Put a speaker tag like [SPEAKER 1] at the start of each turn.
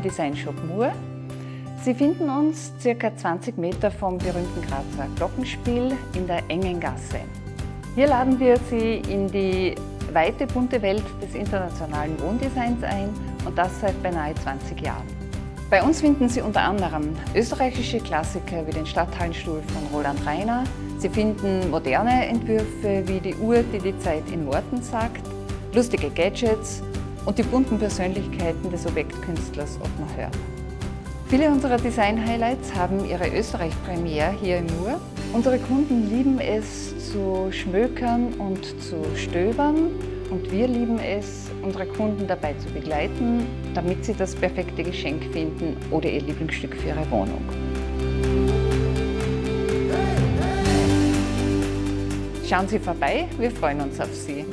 [SPEAKER 1] Designshop Mur. Sie finden uns ca. 20 Meter vom berühmten Grazer Glockenspiel in der engen Gasse. Hier laden wir Sie in die weite bunte Welt des internationalen Wohndesigns ein und das seit beinahe 20 Jahren. Bei uns finden Sie unter anderem österreichische Klassiker wie den Stadthallenstuhl von Roland Reiner. Sie finden moderne Entwürfe wie die Uhr, die die Zeit in Worten sagt, lustige Gadgets und die bunten Persönlichkeiten des Objektkünstlers Ottmar Hörner. Viele unserer Design-Highlights haben ihre Österreich-Premiere hier im Mur. Unsere Kunden lieben es zu schmökern und zu stöbern und wir lieben es, unsere Kunden dabei zu begleiten, damit sie das perfekte Geschenk finden oder ihr Lieblingsstück für ihre Wohnung. Schauen Sie vorbei, wir freuen uns auf Sie.